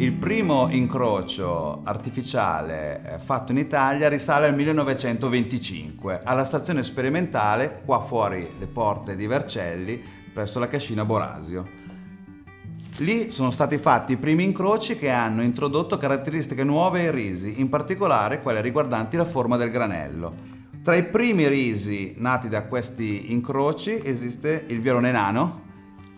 Il primo incrocio artificiale eh, fatto in Italia risale al 1925 alla stazione sperimentale qua fuori le porte di Vercelli presso la cascina Borasio. Lì sono stati fatti i primi incroci che hanno introdotto caratteristiche nuove ai risi, in particolare quelle riguardanti la forma del granello. Tra i primi risi nati da questi incroci esiste il violone nano,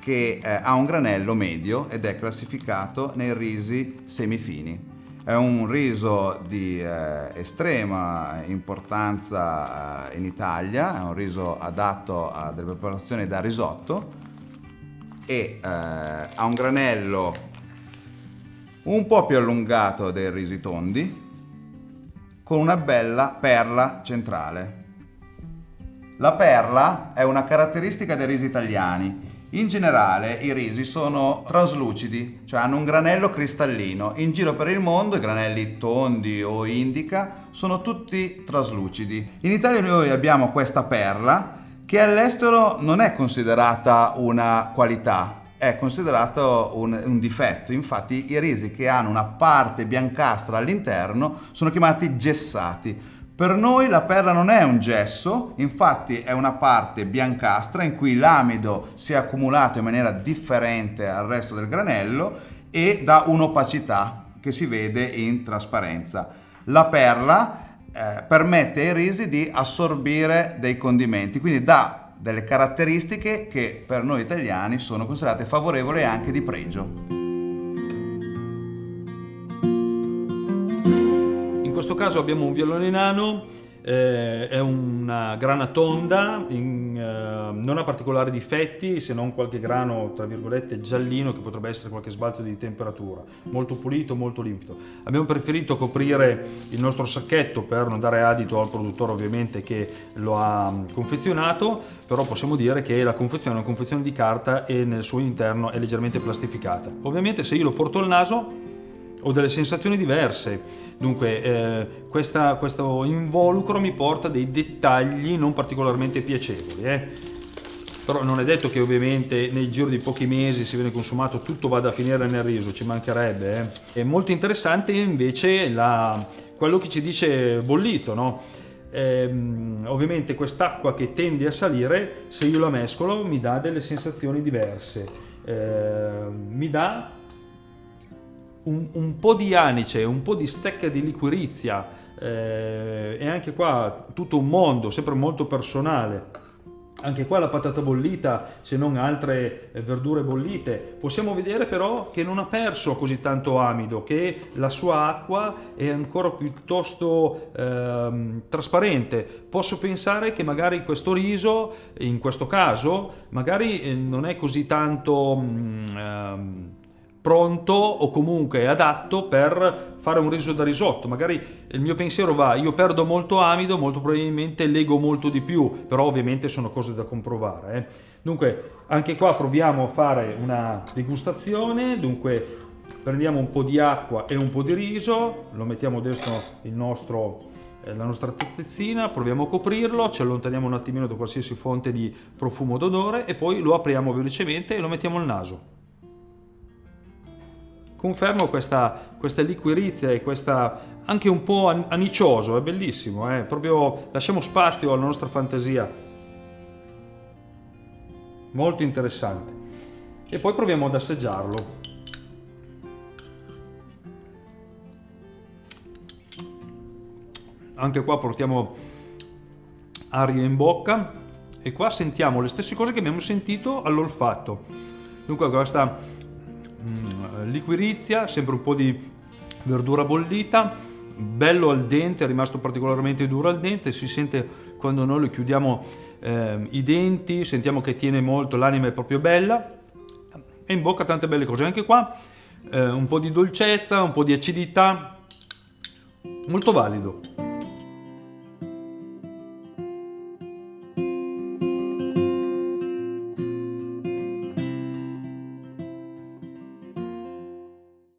che eh, ha un granello medio ed è classificato nei risi semifini. È un riso di eh, estrema importanza eh, in Italia, è un riso adatto a delle preparazioni da risotto e eh, ha un granello un po' più allungato dei risi tondi con una bella perla centrale. La perla è una caratteristica dei risi italiani in generale i risi sono traslucidi, cioè hanno un granello cristallino. In giro per il mondo i granelli tondi o indica sono tutti traslucidi. In Italia noi abbiamo questa perla che all'estero non è considerata una qualità, è considerato un, un, difetto. Infatti i risi che hanno una parte biancastra all'interno sono chiamati gessati per noi la perla non è un gesso, infatti è una parte biancastra in cui l'amido si è accumulato in maniera differente al resto del granello e dà un'opacità che si vede in trasparenza. La perla eh, permette ai risi di assorbire dei condimenti, quindi dà delle caratteristiche che per noi italiani sono considerate favorevoli e anche di pregio. Questo caso abbiamo un violone nano, eh, è una grana tonda, in, eh, non ha particolari difetti se non qualche grano tra virgolette giallino che potrebbe essere qualche sbalzo di temperatura, molto pulito, molto limpido. Abbiamo preferito coprire il nostro sacchetto per non dare adito al produttore ovviamente che lo ha mm, confezionato, però possiamo dire che la confezione è una confezione di carta e nel suo interno è leggermente plastificata. Ovviamente se io lo porto al naso ho delle sensazioni diverse. Dunque, eh, questa, questo involucro mi porta dei dettagli non particolarmente piacevoli. Eh. Però non è detto che ovviamente nel giro di pochi mesi si viene consumato tutto vada a finire nel riso, ci mancherebbe. Eh. È molto interessante invece la, quello che ci dice bollito, no? Eh, ovviamente quest'acqua che tende a salire, se io la mescolo, mi dà delle sensazioni diverse. Eh, mi dà un, un, po' di anice, un po' di stecca di liquirizia eh, e anche qua tutto un mondo, sempre molto personale. Anche qua la patata bollita, se non altre eh, verdure bollite, possiamo vedere però che non ha perso così tanto amido, che la sua acqua è ancora piuttosto eh, trasparente. Posso pensare che magari questo riso, in questo caso, magari eh, non è così tanto... Mm, ehm, pronto o comunque adatto per fare un riso da risotto. Magari il mio pensiero va, io perdo molto amido, molto probabilmente leggo molto di più, però ovviamente sono cose da comprovare. Eh. Dunque, anche qua proviamo a fare una degustazione, dunque prendiamo un po' di acqua e un po' di riso, lo mettiamo dentro nostro eh, la nostra tazzina, proviamo a coprirlo, ci allontaniamo un attimino da qualsiasi fonte di profumo d'odore e poi lo apriamo velocemente e lo mettiamo al naso confermo questa, questa liquirizia e questa anche un po' anicioso, è bellissimo, eh? proprio lasciamo spazio alla nostra fantasia. Molto interessante. E poi proviamo ad assaggiarlo. Anche qua portiamo aria in bocca e qua sentiamo le stesse cose che abbiamo sentito all'olfatto. Dunque questa liquirizia, sempre un po' di verdura bollita, bello al dente, è rimasto particolarmente duro al dente, si sente quando noi lo chiudiamo eh, i denti, sentiamo che tiene molto, l'anima è proprio bella e in bocca tante belle cose, anche qua eh, un po' di dolcezza, un po' di acidità, molto valido.